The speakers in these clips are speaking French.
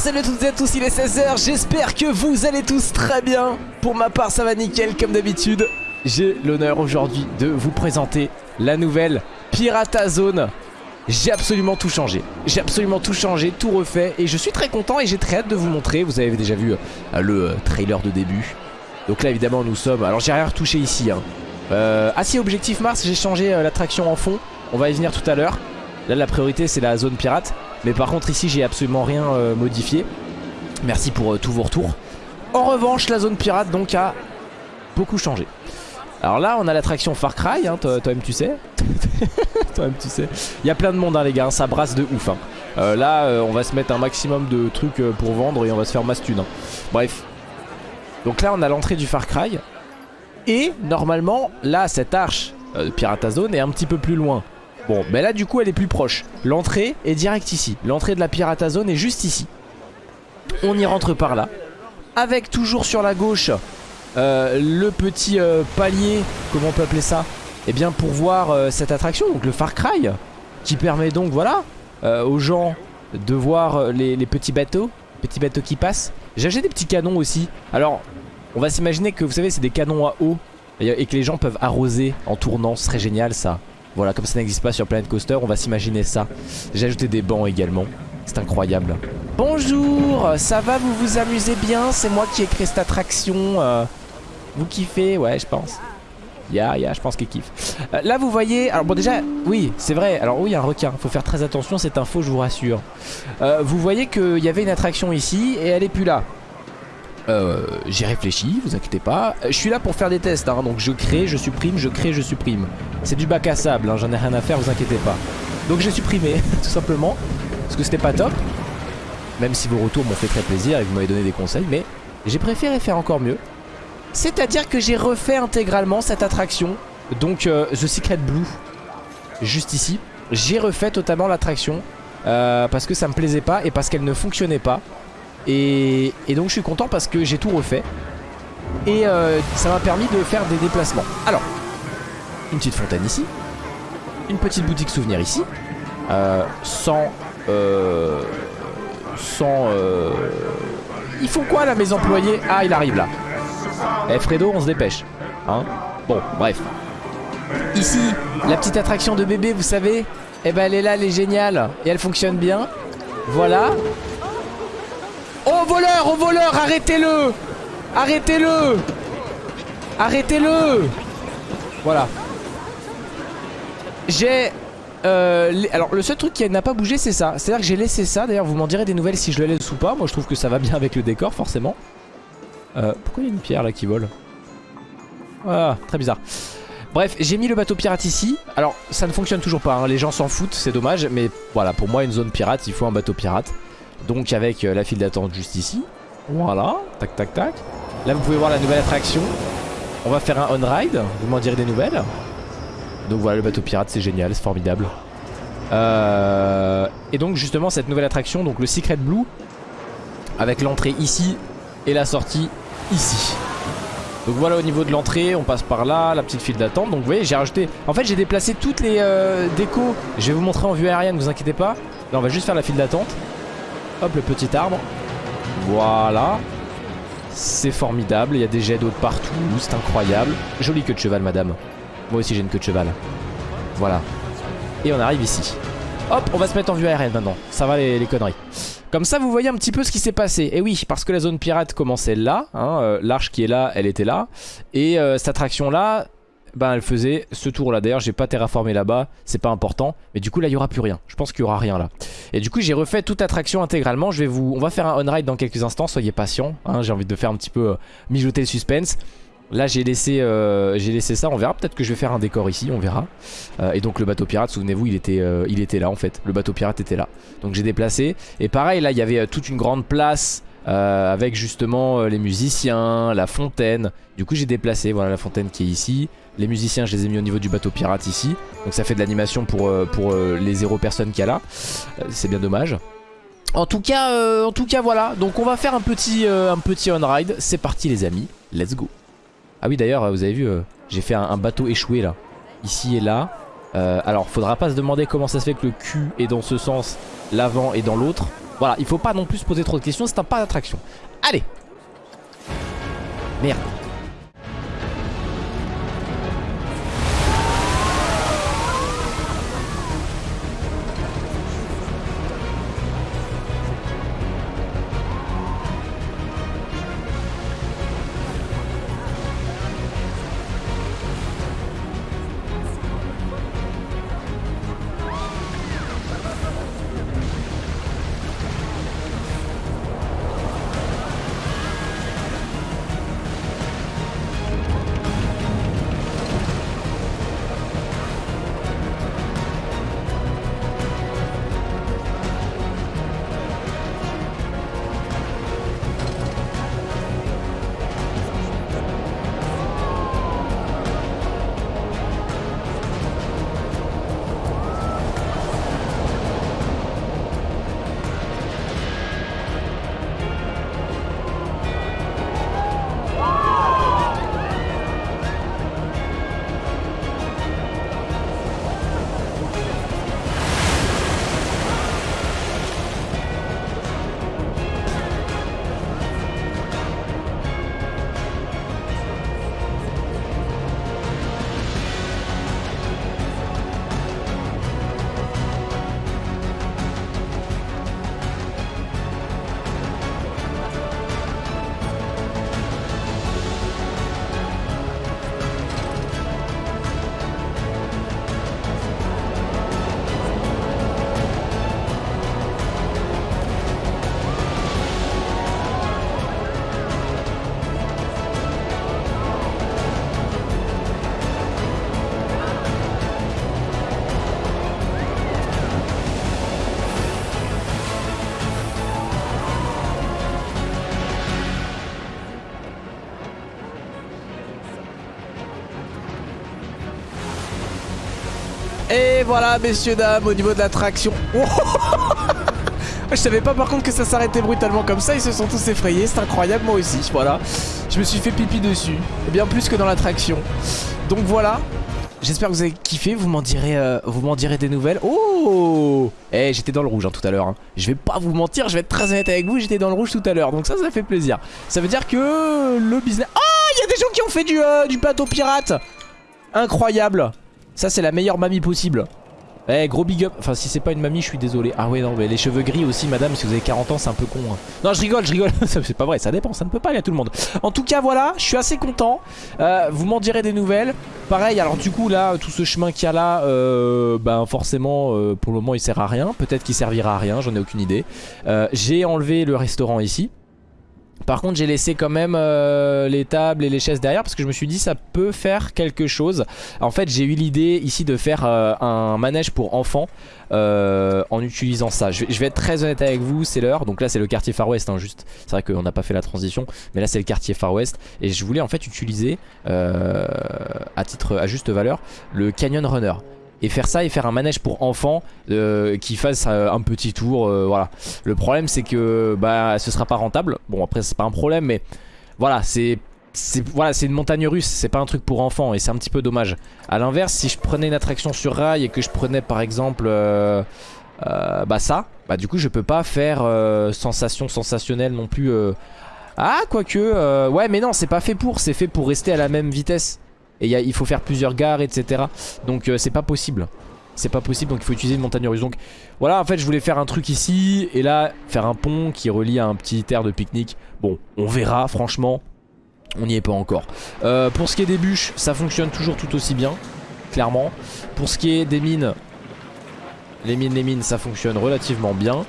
salut à toutes et à tous, il est 16h, j'espère que vous allez tous très bien. Pour ma part ça va nickel comme d'habitude. J'ai l'honneur aujourd'hui de vous présenter la nouvelle Pirata Zone. J'ai absolument tout changé, j'ai absolument tout changé, tout refait Et je suis très content et j'ai très hâte de vous montrer. Vous avez déjà vu euh, le euh, trailer de début. Donc là évidemment nous sommes, alors j'ai rien retouché ici hein. euh, Ah si objectif Mars j'ai changé l'attraction en fond. On va y venir tout à l'heure. Là la priorité c'est la zone pirate Mais par contre ici j'ai absolument rien euh, modifié. Merci pour euh, tous vos retours. En revanche la zone pirate donc a beaucoup changé. Alors là on a l'attraction Far Cry hein, Toi-même tu sais. Toi-même tu sais. Il y a plein de monde hein, les gars hein, ça brasse de ouf hein. euh, Là on va se mettre un maximum de trucs pour vendre Et on va se faire masse. Bref. Donc là on a l'entrée du Far Cry. Et normalement là cette arche euh, de Pirata Zone est un petit peu plus loin Bon, ben là du coup elle est plus proche. L'entrée est direct ici. L'entrée de la Pirata Zone est juste ici. On y rentre par là. Avec toujours sur la gauche euh, le petit euh, palier, comment on peut appeler ça? Eh bien pour voir euh, cette attraction, donc le Far Cry. Qui permet donc, voilà, aux gens de voir les, les petits bateaux. Petits bateaux qui passent. J'ai acheté des petits canons aussi. Alors, on va s'imaginer que vous savez c'est des canons à eau. Et que les gens peuvent arroser en tournant. Ce serait génial ça. Voilà, comme ça n'existe pas sur Planet Coaster, on va s'imaginer ça. J'ai ajouté des bancs également. C'est incroyable. Bonjour, ça va, vous vous amusez bien? C'est moi qui ai créé cette attraction. euh, vous kiffez? Ouais, je pense. Ya, ya, je pense qu'il kiffe. Euh, là, vous voyez, alors bon, déjà, oui, c'est vrai. Alors, oui, il y a un requin. Faut faire très attention, cette info, je vous rassure. Euh, vous voyez qu'il y avait une attraction ici et elle est plus là. Euh, j'ai réfléchi, vous inquiétez pas. Je suis là pour faire des tests, hein, donc je crée, je supprime, je crée, je supprime. C'est du bac à sable, hein, j'en ai rien à faire, vous inquiétez pas. Donc j'ai supprimé, tout simplement, parce que c'était pas top. Même si vos retours m'ont fait très plaisir et vous m'avez donné des conseils, mais j'ai préféré faire encore mieux. C'est-à-dire que j'ai refait intégralement cette attraction, donc euh, The Secret Blue, juste ici. J'ai refait totalement l'attraction, euh, parce que ça me plaisait pas et parce qu'elle ne fonctionnait pas. Et, donc je suis content parce que j'ai tout refait. Et euh, ça m'a permis de faire des déplacements. Alors, une petite fontaine ici. Une petite boutique souvenir ici. Euh, Sans euh, Sans euh, Ils font quoi là mes employés? Ah il arrive là. Eh Fredo on se dépêche hein. Bon bref. Ici la petite attraction de bébé vous savez? Eh ben elle est là elle est géniale. Et elle fonctionne bien. Voilà Oh voleur, oh voleur, arrêtez-le. Arrêtez-le. Arrêtez-le. Voilà. J'ai... euh, alors le seul truc qui n'a pas bougé c'est ça. C'est à dire que j'ai laissé ça. D'ailleurs vous m'en direz des nouvelles si je le laisse ou pas. Moi je trouve que ça va bien avec le décor forcément. Euh, Pourquoi il y a une pierre là qui vole? Ah très bizarre. Bref j'ai mis le bateau pirate ici. Alors ça ne fonctionne toujours pas hein. Les gens s'en foutent c'est dommage Mais voilà pour moi une zone pirate il faut un bateau pirate Donc avec euh, la file d'attente juste ici. Voilà. Tac tac tac. Là vous pouvez voir la nouvelle attraction. On va faire un on-ride. Vous m'en direz des nouvelles. Donc voilà le bateau pirate c'est génial, c'est formidable. Euh, Et donc justement cette nouvelle attraction Donc le Secret Blue Avec l'entrée ici Et la sortie ici. Donc voilà au niveau de l'entrée On passe par là, la petite file d'attente. Donc vous voyez j'ai rajouté En fait j'ai déplacé toutes les euh, décos. Je vais vous montrer en vue aérienne vous inquiétez pas. Là on va juste faire la file d'attente Hop le petit arbre Voilà C'est formidable Il y a des jets d'eau de partout C'est incroyable Jolie queue de cheval madame moi aussi j'ai une queue de cheval. Voilà. Et on arrive ici. Hop, on va se mettre en vue aérienne maintenant. Ça va les, conneries. Comme ça, vous voyez un petit peu ce qui s'est passé. Et oui, parce que la zone pirate commençait là. hein, euh, L'arche qui est là, elle était là. Et euh, cette attraction-là, ben, elle faisait ce tour-là. D'ailleurs, j'ai pas terraformé là-bas. C'est pas important. Mais du coup, là, il y aura plus rien. Je pense qu'il y aura rien là. Et du coup, j'ai refait toute attraction intégralement. Je vais vous, on va faire un on-ride dans quelques instants. Soyez patients. hein, j'ai envie de faire un petit peu euh, mijoter le suspense. Là j'ai laissé, euh, laissé ça, on verra peut-être que je vais faire un décor ici, on verra Euh, Et donc le bateau pirate, souvenez-vous il, était, il était là en fait, le bateau pirate était là Donc j'ai déplacé, et pareil là il y avait toute une grande place euh, Avec justement euh, les musiciens, la fontaine Du coup j'ai déplacé, voilà la fontaine qui est ici Les musiciens je les ai mis au niveau du bateau pirate ici Donc ça fait de l'animation pour, euh, les zéro personnes qu'il y a là C'est bien dommage en tout cas, en tout cas voilà. Donc on va faire un petit, un petit on ride. C'est parti les amis. Let's go. Ah oui d'ailleurs vous avez vu j'ai fait un bateau échoué là Ici et là euh, Alors faudra pas se demander comment ça se fait que le cul est dans ce sens L'avant est dans l'autre. Voilà, il faut pas non plus se poser trop de questions, c'est un parc d'attraction. Allez. Merde Et voilà messieurs dames au niveau de l'attraction. Je savais pas par contre que ça s'arrêtait brutalement comme ça. Ils se sont tous effrayés. C'est incroyable moi aussi. Voilà. Je me suis fait pipi dessus. Bien plus que dans l'attraction. Donc voilà. J'espère que vous avez kiffé, vous m'en direz, euh, des nouvelles. Oh Eh, j'étais dans le rouge hein, tout à l'heure. Hein. Je vais pas vous mentir, je vais être très honnête avec vous, j'étais dans le rouge tout à l'heure. Donc ça, ça fait plaisir. Ça veut dire que le business... Oh Il y a des gens qui ont fait du, euh, du bateau pirate. Incroyable ça c'est la meilleure mamie possible. Eh gros big up. Enfin si c'est pas une mamie je suis désolé. Ah ouais non mais les cheveux gris aussi madame Si vous avez 40 ans c'est un peu con hein. Non je rigole je rigole. C'est pas vrai ça dépend ça ne peut pas aller à tout le monde. En tout cas voilà je suis assez content. Euh, Vous m'en direz des nouvelles. Pareil alors du coup là tout ce chemin qu'il y a là euh, Ben forcément euh, pour le moment il sert à rien. Peut-être qu'il servira à rien j'en ai aucune idée. J'ai enlevé le restaurant ici par contre j'ai laissé quand même euh, les tables et les chaises derrière parce que je me suis dit ça peut faire quelque chose. En fait j'ai eu l'idée ici de faire euh, un manège pour enfants euh, en utilisant ça. Je vais, être très honnête avec vous, c'est l'heure. Donc là c'est le quartier Far West, hein, juste. C'est vrai qu'on n'a pas fait la transition, mais là c'est le quartier Far West. Et je voulais en fait utiliser à titre à juste valeur le Canyon Runner et faire ça et faire un manège pour enfants euh, qui fasse euh, un petit tour euh, voilà le problème c'est que bah ce sera pas rentable bon après c'est pas un problème mais voilà c'est voilà, une montagne russe, c'est pas un truc pour enfants et c'est un petit peu dommage. A l'inverse, si je prenais une attraction sur rail et que je prenais par exemple bah ça, bah du coup je peux pas faire sensation sensationnelle non plus. Ah, quoique, ouais mais non c'est pas fait pour, c'est fait pour rester à la même vitesse. Et il faut faire plusieurs gares, etc. Donc euh, c'est pas possible. C'est pas possible, donc il faut utiliser une montagne russe. Donc voilà, en fait, je voulais faire un truc ici. Et là, faire un pont qui relie à un petit terre de pique-nique. Bon, on verra, franchement. On n'y est pas encore. Euh, pour ce qui est des bûches, ça fonctionne toujours tout aussi bien. Clairement. Pour ce qui est des mines, les mines, les mines, ça fonctionne relativement bien.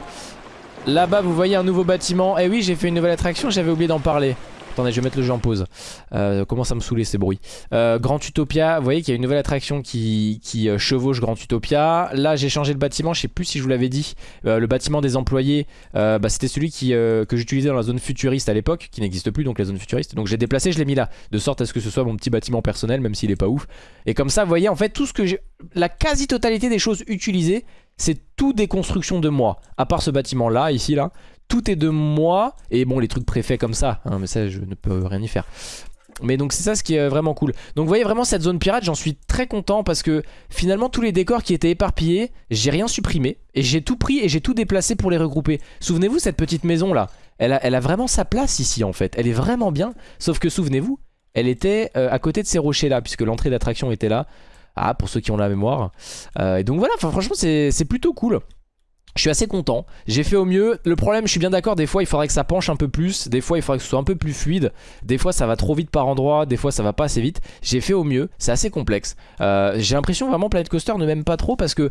Là-bas, vous voyez un nouveau bâtiment. Eh oui, j'ai fait une nouvelle attraction, j'avais oublié d'en parler. Attendez, je vais mettre le jeu en pause. Euh, commence à me saouler ces bruits. Euh, Grand Utopia, vous voyez qu'il y a une nouvelle attraction qui, euh, chevauche Grand Utopia. Là, j'ai changé le bâtiment, je sais plus si je vous l'avais dit. Le bâtiment des employés, bah, c'était celui que j'utilisais dans la zone futuriste à l'époque, qui n'existe plus, donc la zone futuriste. Donc j'ai déplacé, je l'ai mis là, de sorte à ce que ce soit mon petit bâtiment personnel, même s'il est pas ouf. Et comme ça, vous voyez, en fait, tout ce que j'ai... La quasi-totalité des choses utilisées, c'est tout des constructions de moi. À part ce bâtiment là, ici là, tout est de moi. Et bon, les trucs préfets comme ça, hein, mais ça, je ne peux rien y faire. Mais donc c'est ça ce qui est vraiment cool. Donc vous voyez vraiment cette zone pirate, j'en suis très content parce que finalement tous les décors qui étaient éparpillés, j'ai rien supprimé. Et j'ai tout pris et j'ai tout déplacé pour les regrouper. Souvenez-vous cette petite maison là, elle a, elle a, vraiment sa place ici en fait. Elle est vraiment bien. Sauf que souvenez-vous, elle était euh, à côté de ces rochers là, puisque l'entrée d'attraction était là. Ah, pour ceux qui ont la mémoire. Euh, et donc voilà, franchement c'est plutôt cool. Je suis assez content, j'ai fait au mieux, le problème je suis bien d'accord, des fois il faudrait que ça penche un peu plus, des fois il faudrait que ce soit un peu plus fluide, des fois ça va trop vite par endroit, des fois ça va pas assez vite, j'ai fait au mieux, c'est assez complexe. Euh, j'ai l'impression vraiment Planet Coaster ne m'aime pas trop parce que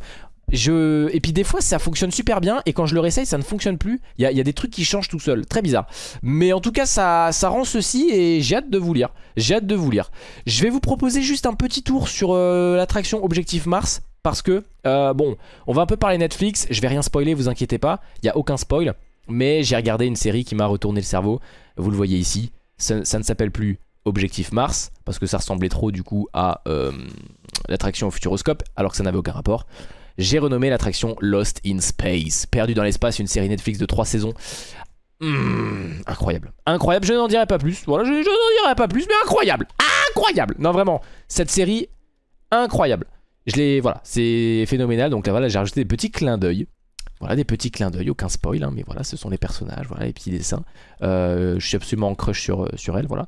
je... Et puis des fois ça fonctionne super bien et quand je le réessaye ça ne fonctionne plus. Il y, a, des trucs qui changent tout seul, très bizarre. Mais en tout cas ça, rend ceci et j'ai hâte de vous lire. J'ai hâte de vous lire. Je vais vous proposer juste un petit tour sur euh, l'attraction Objectif Mars parce que, euh, bon, on va un peu parler Netflix. Je vais rien spoiler, vous inquiétez pas. Il n'y a aucun spoil. Mais j'ai regardé une série qui m'a retourné le cerveau. Vous le voyez ici. Ça, ne s'appelle plus Objectif Mars parce que ça ressemblait trop du coup à euh, l'attraction au Futuroscope alors que ça n'avait aucun rapport j'ai renommé l'attraction Lost in Space. Perdu dans l'espace, une série Netflix de 3 saisons. Hmm, incroyable. Incroyable, je n'en dirai pas plus. Voilà, je, n'en dirai pas plus, mais incroyable. Incroyable. Non, vraiment, cette série, incroyable. Je l'ai, voilà, c'est phénoménal. Donc là, voilà, j'ai rajouté des petits clins d'œil. Voilà, des petits clins d'œil, aucun spoil, hein, mais voilà, ce sont les personnages, voilà, les petits dessins. Euh, je suis absolument en crush sur, euh, sur elle, voilà.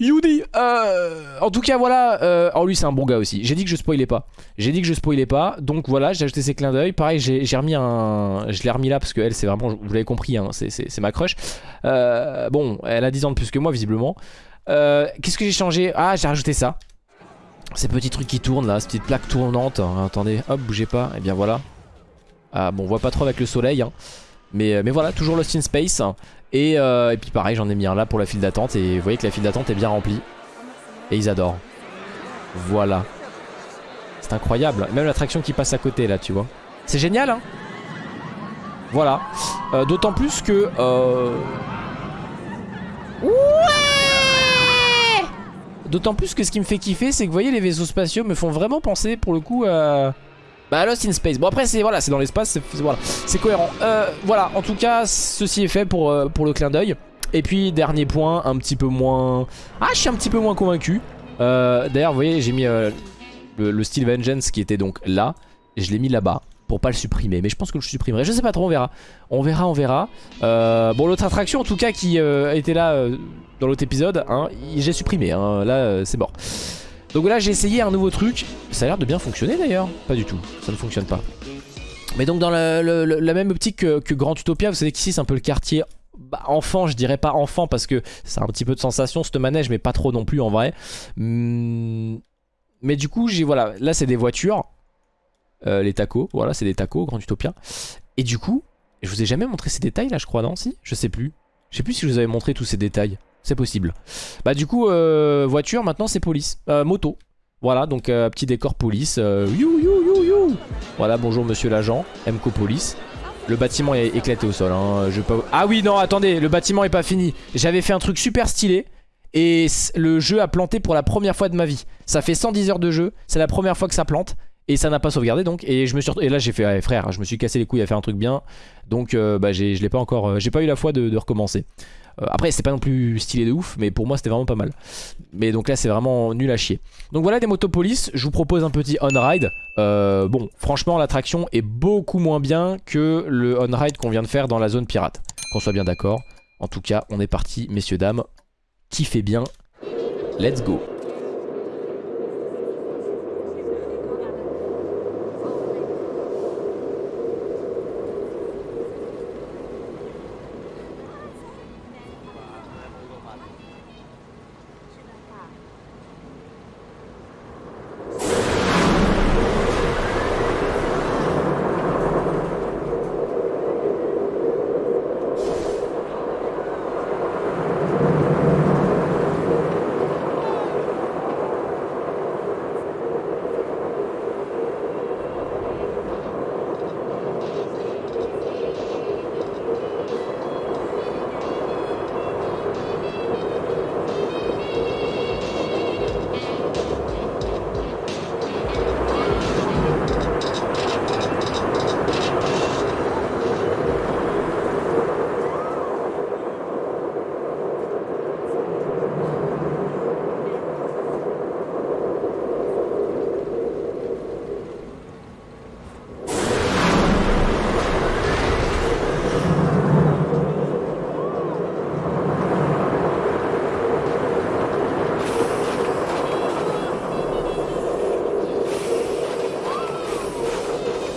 Yudi euh, En tout cas voilà euh, Oh lui c'est un bon gars aussi. J'ai dit que je spoilais pas. J'ai dit que je spoilais pas. Donc voilà j'ai ajouté ces clins d'œil. Pareil j'ai remis un Je l'ai remis là parce qu'elle c'est vraiment Vous l'avez compris hein, c'est ma crush. Euh, Bon elle a 10 ans de plus que moi visiblement. Euh, Qu'est-ce que j'ai changé? Ah j'ai rajouté ça. Ces petits trucs qui tournent là Ces petites plaques tournantes. Hein, Attendez hop bougez pas. Et eh bien voilà. Ah bon on voit pas trop avec le soleil hein. Mais, mais voilà toujours Lost in Space euh, et, puis pareil j'en ai mis un là pour la file d'attente et vous voyez que la file d'attente est bien remplie. Et ils adorent. Voilà. C'est incroyable. Même l'attraction qui passe à côté là tu vois. C'est génial hein Voilà. Euh, d'autant plus que... Euh... Ouais D'autant plus que ce qui me fait kiffer c'est que vous voyez les vaisseaux spatiaux me font vraiment penser pour le coup à... Bah Lost in Space. Bon après c'est voilà, c'est dans l'espace, c'est cohérent. Euh, voilà, en tout cas, ceci est fait pour, euh, pour le clin d'œil. Et puis dernier point, un petit peu moins... Ah, je suis un petit peu moins convaincu. Euh, D'ailleurs, vous voyez, j'ai mis le, style Vengeance qui était donc là. Et je l'ai mis là-bas pour pas le supprimer. Mais je pense que je le supprimerai. Je sais pas trop, on verra. On verra, on verra. Bon, l'autre attraction en tout cas qui était là dans l'autre épisode, hein, j'ai supprimé. Hein. Là, c'est mort. Donc là j'ai essayé un nouveau truc. Ça a l'air de bien fonctionner d'ailleurs. Pas du tout, ça ne fonctionne pas. Mais donc dans la, même optique que, Grand Utopia Vous savez qu'ici c'est un peu le quartier bah, enfant. Je dirais pas enfant Parce que c'est un petit peu de sensation ce manège Mais pas trop non plus en vrai. Hmm, Mais du coup j'ai voilà Là c'est des voitures. Euh, Les tacos, voilà c'est des tacos Grand Utopia. Et du coup je vous ai jamais montré ces détails là je crois non si? Je sais plus. Je sais plus si je vous avais montré tous ces détails c'est possible. Bah du coup, euh, voiture, maintenant c'est police. Euh, moto. Voilà, donc euh, petit décor police. you, you, you, you. Voilà, bonjour monsieur l'agent. MCO Police. Le bâtiment est éclaté au sol. Hein. Ah oui, non, attendez, le bâtiment est pas fini. J'avais fait un truc super stylé. Et le jeu a planté pour la première fois de ma vie. Ça fait 110 heures de jeu. C'est la première fois que ça plante. Et ça n'a pas sauvegardé donc. Et, je me suis... et là j'ai fait, frère, je me suis cassé les couilles à faire un truc bien. Donc bah, je l'ai pas encore... J'ai pas eu la foi de recommencer. Euh, après c'était pas non plus stylé de ouf mais pour moi c'était vraiment pas mal. Mais donc là c'est vraiment nul à chier. Donc voilà des motopolices Je vous propose un petit on-ride. Euh, Bon franchement l'attraction est beaucoup moins bien que le on-ride qu'on vient de faire dans la zone pirate. Qu'on soit bien d'accord. En tout cas on est parti messieurs dames. Kiffez bien. Let's go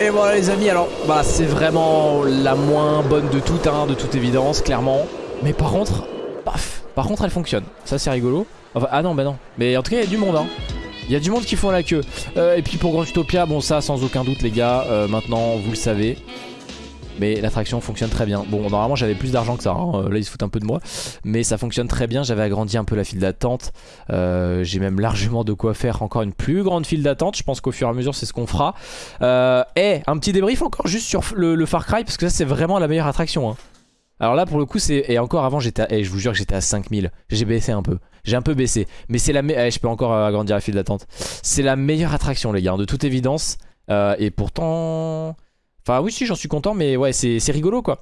Et voilà les amis, alors bah c'est vraiment la moins bonne de toutes, hein, de toute évidence, clairement. Mais par contre, paf, par contre elle fonctionne. Ça c'est rigolo. Enfin, ah non, bah non. Mais en tout cas, il y a du monde, hein. Il y a du monde qui font la queue. Euh, et puis pour Grand Utopia, bon ça sans aucun doute les gars, euh, maintenant vous le savez. Mais l'attraction fonctionne très bien. Bon, normalement j'avais plus d'argent que ça. Hein. Euh, là, ils se foutent un peu de moi. Mais ça fonctionne très bien. J'avais agrandi un peu la file d'attente. Euh, J'ai même largement de quoi faire encore une plus grande file d'attente. Je pense qu'au fur et à mesure, c'est ce qu'on fera. Euh, et un petit débrief encore juste sur le, Far Cry. Parce que ça, c'est vraiment la meilleure attraction. Hein. Alors là, pour le coup, c'est. Et encore avant, j'étais. Et je vous jure que j'étais à 5000. J'ai baissé un peu. J'ai un peu baissé. Mais c'est la. meilleure... je peux encore agrandir la file d'attente. C'est la meilleure attraction, les gars. De toute évidence. Euh, et pourtant. Enfin oui si j'en suis content mais ouais c'est rigolo quoi.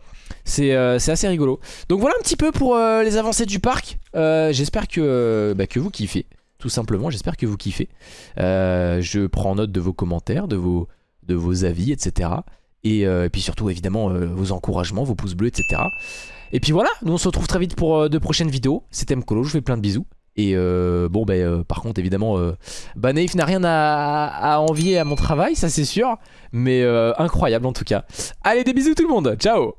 Euh, C'est assez rigolo. Donc voilà un petit peu pour euh, les avancées du parc. Euh, J'espère que, bah, que vous kiffez. Tout simplement j'espère que vous kiffez. Je prends note de vos commentaires De vos, de vos avis etc et, puis surtout évidemment vos encouragements Vos pouces bleus etc Et puis voilà nous on se retrouve très vite pour de prochaines vidéos. C'était Mkolo je vous fais plein de bisous et euh, bon, euh, par contre, évidemment, euh, bah, Naïf n'a rien à, à, envier à mon travail, ça c'est sûr. Mais incroyable en tout cas. Allez, des bisous tout le monde, ciao